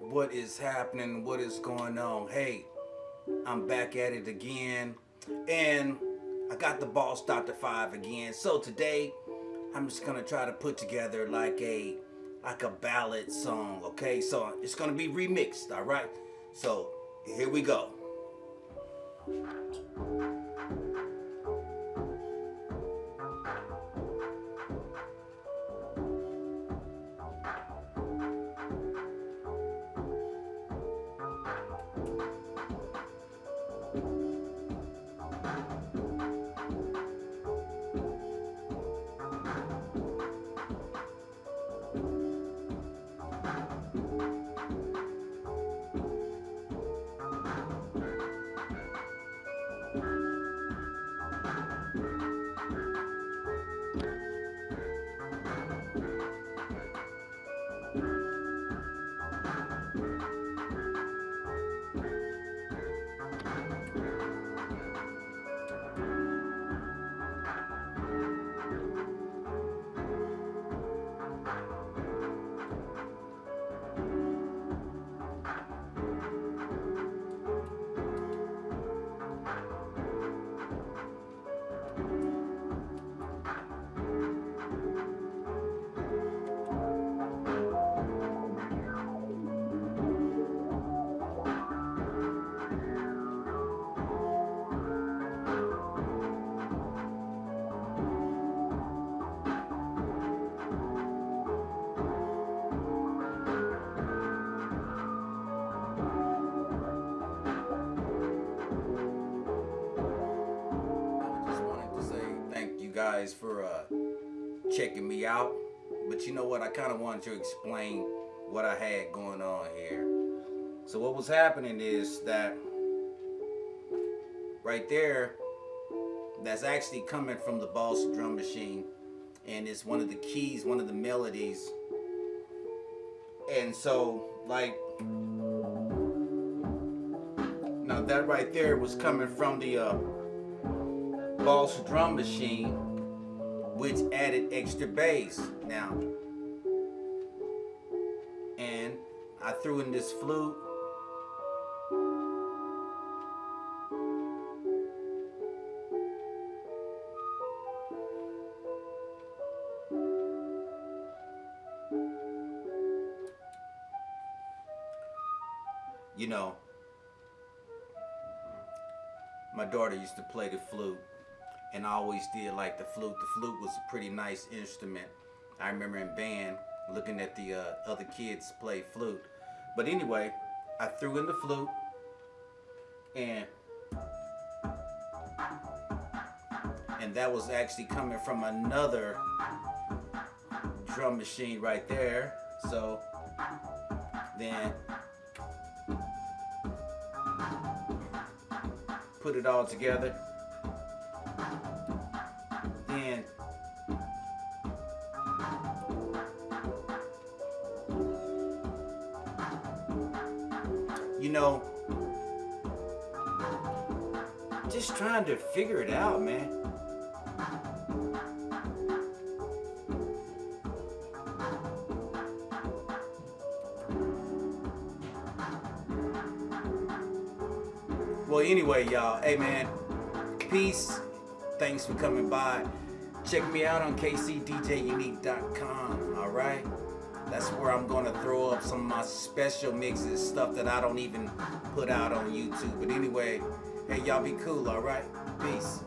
what is happening, what is going on. Hey, I'm back at it again, and I got the Boss Dr. 5 again. So today, I'm just gonna try to put together like a like a ballad song, okay? So it's gonna be remixed, all right? So here we go. Guys for uh, checking me out. But you know what? I kind of wanted to explain what I had going on here. So what was happening is that right there, that's actually coming from the Boss drum machine. And it's one of the keys, one of the melodies. And so, like, now that right there was coming from the uh, Boss drum machine, which added extra bass. Now, and I threw in this flute. You know, my daughter used to play the flute and I always did like the flute. The flute was a pretty nice instrument. I remember in band looking at the uh, other kids play flute. But anyway, I threw in the flute and and that was actually coming from another drum machine right there. So then put it all together. Then you know, just trying to figure it out, man. Well, anyway, y'all, hey man, peace. Thanks for coming by. Check me out on kcdjunique.com, all right? That's where I'm going to throw up some of my special mixes, stuff that I don't even put out on YouTube. But anyway, hey, y'all be cool, all right? Peace.